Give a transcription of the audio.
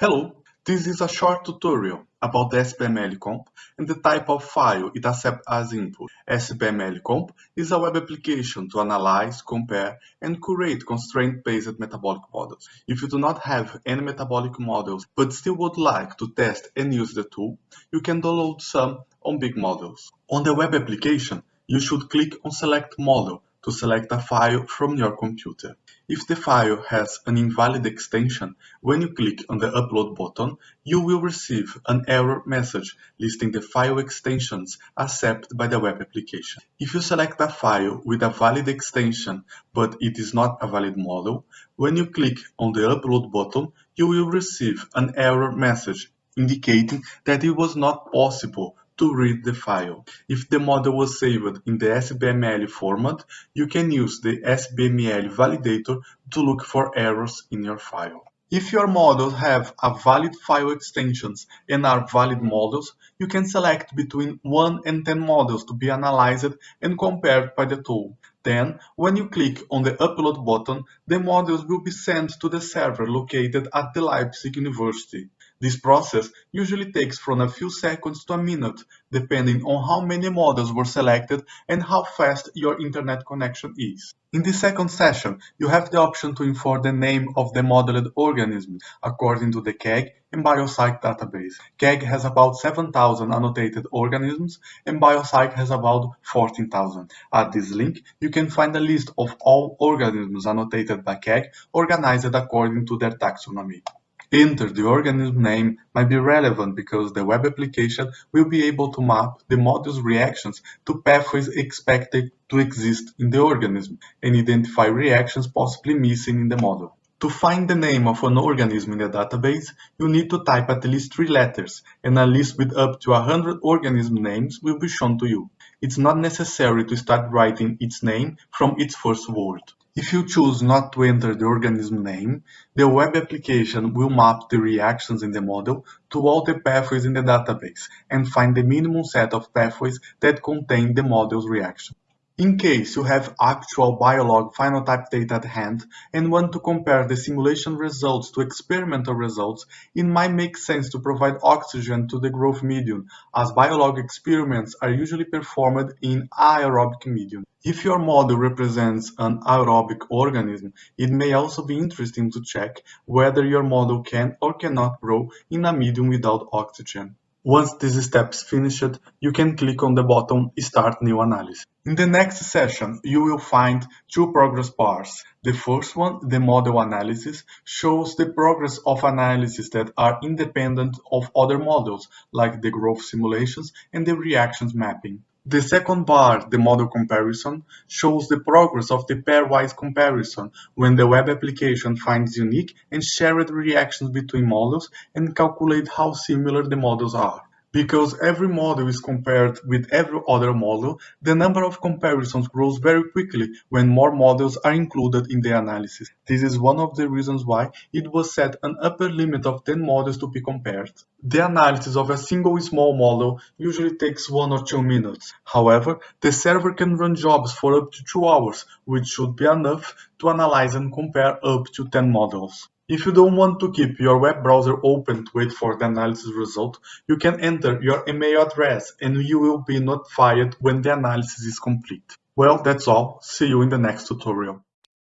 Hello, this is a short tutorial about the SBML and the type of file it accepts as input. SBML is a web application to analyze, compare, and curate constraint-based metabolic models. If you do not have any metabolic models but still would like to test and use the tool, you can download some on BiGG Models. On the web application, you should click on Select Model to select a file from your computer. If the file has an invalid extension, when you click on the Upload button, you will receive an error message listing the file extensions accepted by the web application. If you select a file with a valid extension but it is not a valid model, when you click on the Upload button, you will receive an error message indicating that it was not possible to read the file. If the model was saved in the SBML format, you can use the SBML validator to look for errors in your file. If your models have a valid file extensions and are valid models, you can select between 1 and 10 models to be analyzed and compared by the tool. Then, when you click on the Upload button, the models will be sent to the server located at the Leipzig University. This process usually takes from a few seconds to a minute, depending on how many models were selected and how fast your internet connection is. In the second session, you have the option to import the name of the modeled organism according to the KEGG and BioCyc database. KEGG has about 7,000 annotated organisms and BioCyc has about 14,000. At this link, you can find a list of all organisms annotated by KEGG organized according to their taxonomy. Enter the organism name might be relevant because the web application will be able to map the model's reactions to pathways expected to exist in the organism and identify reactions possibly missing in the model. To find the name of an organism in the database, you need to type at least three letters, and a list with up to 100 organism names will be shown to you. It's not necessary to start writing its name from its first word. If you choose not to enter the organism name, the web application will map the reactions in the model to all the pathways in the database and find the minimum set of pathways that contain the model's reaction. In case you have actual biolog phenotype data at hand and want to compare the simulation results to experimental results, it might make sense to provide oxygen to the growth medium, as biolog experiments are usually performed in aerobic medium. If your model represents an aerobic organism, it may also be interesting to check whether your model can or cannot grow in a medium without oxygen. Once this step is finished, you can click on the button Start New Analysis. In the next session, you will find two progress bars. The first one, the model analysis, shows the progress of analyses that are independent of other models, like the growth simulations and the reactions mapping. The second bar, the model comparison, shows the progress of the pairwise comparison when the web application finds unique and shared reactions between models and calculate how similar the models are. Because every model is compared with every other model, the number of comparisons grows very quickly when more models are included in the analysis. This is one of the reasons why it was set an upper limit of 10 models to be compared. The analysis of a single small model usually takes one or two minutes. However, the server can run jobs for up to two hours, which should be enough to analyze and compare up to 10 models. If you don't want to keep your web browser open to wait for the analysis result, you can enter your email address and you will be notified when the analysis is complete. Well, that's all. See you in the next tutorial.